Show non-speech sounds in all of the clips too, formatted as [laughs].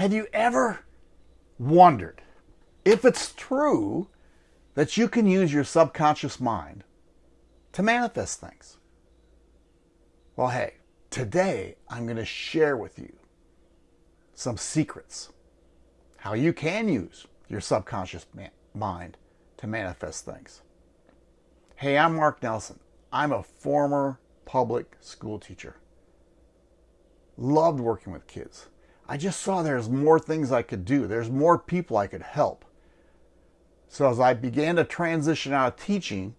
Have you ever wondered if it's true that you can use your subconscious mind to manifest things? Well, hey, today I'm going to share with you some secrets how you can use your subconscious mind to manifest things. Hey, I'm Mark Nelson. I'm a former public school teacher. Loved working with kids. I just saw there's more things I could do. There's more people I could help. So as I began to transition out of teaching,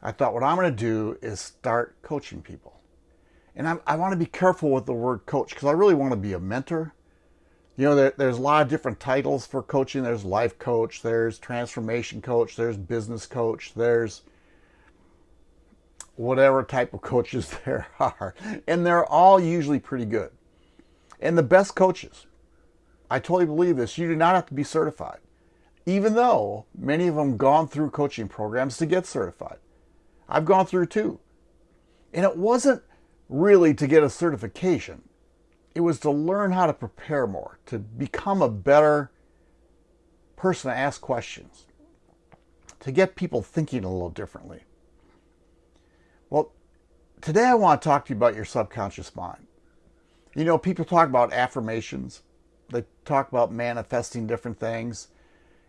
I thought what I'm going to do is start coaching people. And I'm, i want to be careful with the word coach because I really want to be a mentor. You know, there, there's a lot of different titles for coaching. There's life coach, there's transformation coach, there's business coach, there's whatever type of coaches [laughs] there are. And they're all usually pretty good. And the best coaches, I totally believe this, you do not have to be certified, even though many of them gone through coaching programs to get certified. I've gone through two. And it wasn't really to get a certification. It was to learn how to prepare more, to become a better person to ask questions, to get people thinking a little differently. Well, today I want to talk to you about your subconscious mind. You know, people talk about affirmations, they talk about manifesting different things.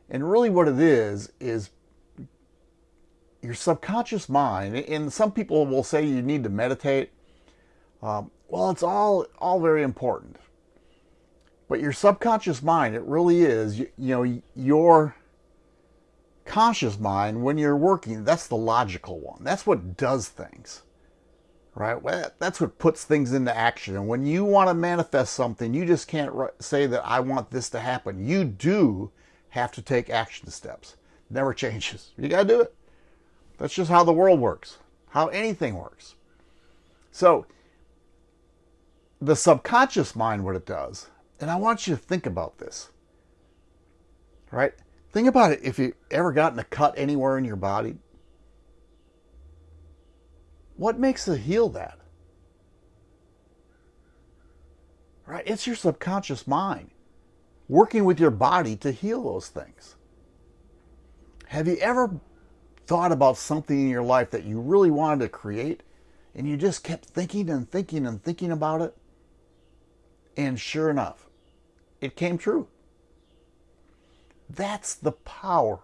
And really, what it is, is your subconscious mind. And some people will say you need to meditate. Um, well, it's all, all very important. But your subconscious mind, it really is, you, you know, your conscious mind, when you're working, that's the logical one. That's what does things, right? Well, that's what puts things into action. And when you want to manifest something, you just can't say that I want this to happen. You do have to take action steps. Never [laughs] changes. You got to do it. That's just how the world works, how anything works. So, the subconscious mind, what it does, and I want you to think about this, right? Think about it if you ever gotten a cut anywhere in your body. What makes it heal that? Right? It's your subconscious mind working with your body to heal those things. Have you ever thought about something in your life that you really wanted to create and you just kept thinking and thinking and thinking about it? And sure enough, it came true. That's the power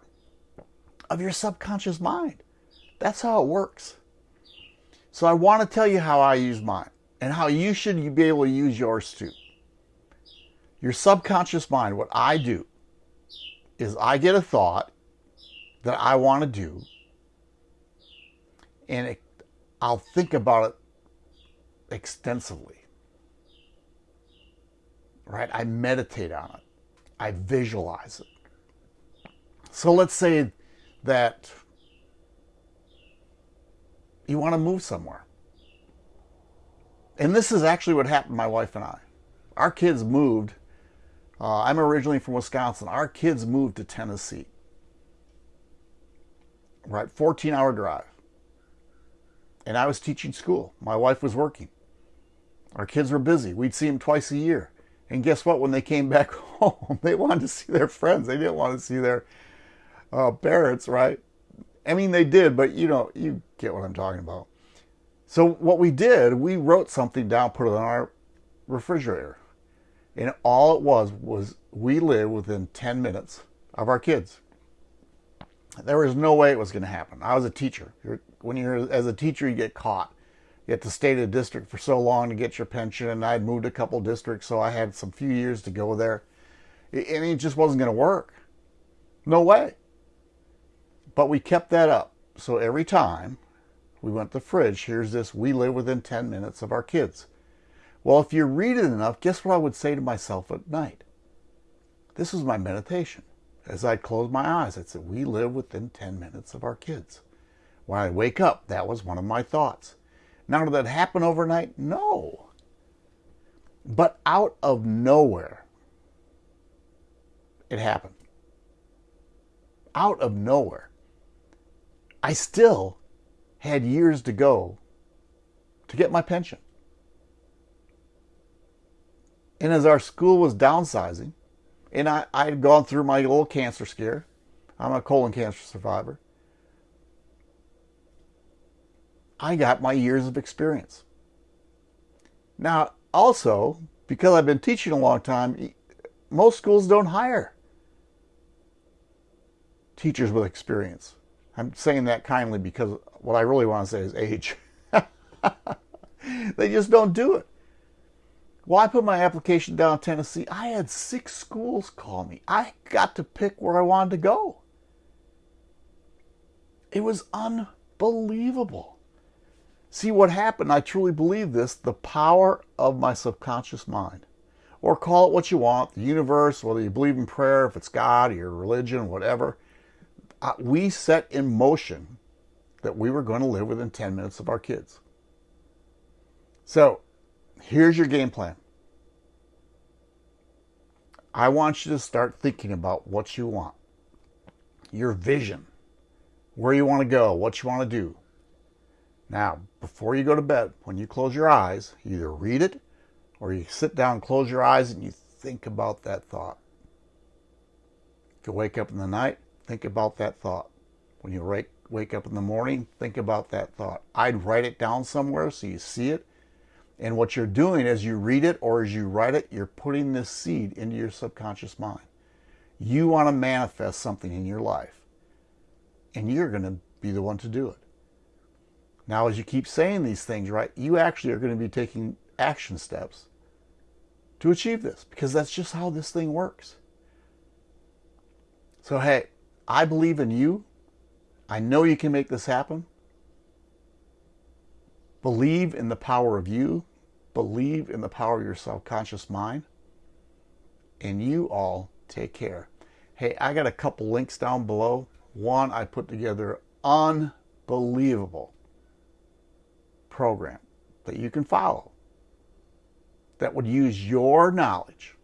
of your subconscious mind. That's how it works. So I want to tell you how I use mine and how you should be able to use yours too. Your subconscious mind, what I do is I get a thought that I want to do and it, I'll think about it extensively. Right? I meditate on it. I visualize it. So let's say that you want to move somewhere. And this is actually what happened to my wife and I. Our kids moved. Uh, I'm originally from Wisconsin. Our kids moved to Tennessee. Right, 14 hour drive. And I was teaching school. My wife was working. Our kids were busy. We'd see them twice a year. And guess what? When they came back [laughs] home, they wanted to see their friends. They didn't want to see their uh, parents, right? I mean, they did, but you know, you get what I'm talking about. So what we did, we wrote something down, put it on our refrigerator. And all it was, was we live within 10 minutes of our kids. There was no way it was going to happen. I was a teacher. when you're as a teacher, you get caught. You have to stay in a district for so long to get your pension. And I'd moved a couple districts, so I had some few years to go there. Mean, it just wasn't going to work. No way. But we kept that up. So every time we went to the fridge, here's this, we live within 10 minutes of our kids. Well, if you read it enough, guess what I would say to myself at night? This was my meditation. As I'd close my eyes, I'd say, we live within 10 minutes of our kids. When I wake up, that was one of my thoughts. Now, did that happen overnight? No. But out of nowhere, it happened. Out of nowhere. I still had years to go to get my pension. And as our school was downsizing, and I, I had gone through my little cancer scare. I'm a colon cancer survivor. I got my years of experience. Now, also, because I've been teaching a long time, most schools don't hire teachers with experience. I'm saying that kindly because what I really want to say is age. [laughs] they just don't do it. Well, I put my application down in Tennessee. I had six schools call me. I got to pick where I wanted to go. It was unbelievable. See what happened, I truly believe this, the power of my subconscious mind. Or call it what you want, the universe, whether you believe in prayer, if it's God, or your religion, whatever. We set in motion that we were going to live within 10 minutes of our kids. So here's your game plan. I want you to start thinking about what you want, your vision, where you want to go, what you want to do. Now, before you go to bed, when you close your eyes, either read it or you sit down, close your eyes, and you think about that thought. If you wake up in the night, think about that thought. When you wake, wake up in the morning, think about that thought. I'd write it down somewhere so you see it and what you're doing as you read it or as you write it, you're putting this seed into your subconscious mind. You want to manifest something in your life, and you're going to be the one to do it. Now, as you keep saying these things, right, you actually are going to be taking action steps to achieve this because that's just how this thing works. So, hey, I believe in you. I know you can make this happen. Believe in the power of you believe in the power of your subconscious mind, and you all take care. Hey, I got a couple links down below. One, I put together unbelievable program that you can follow that would use your knowledge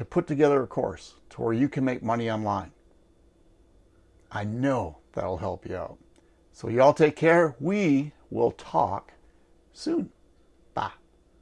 to put together a course to where you can make money online. I know that'll help you out. So y'all take care. We will talk soon.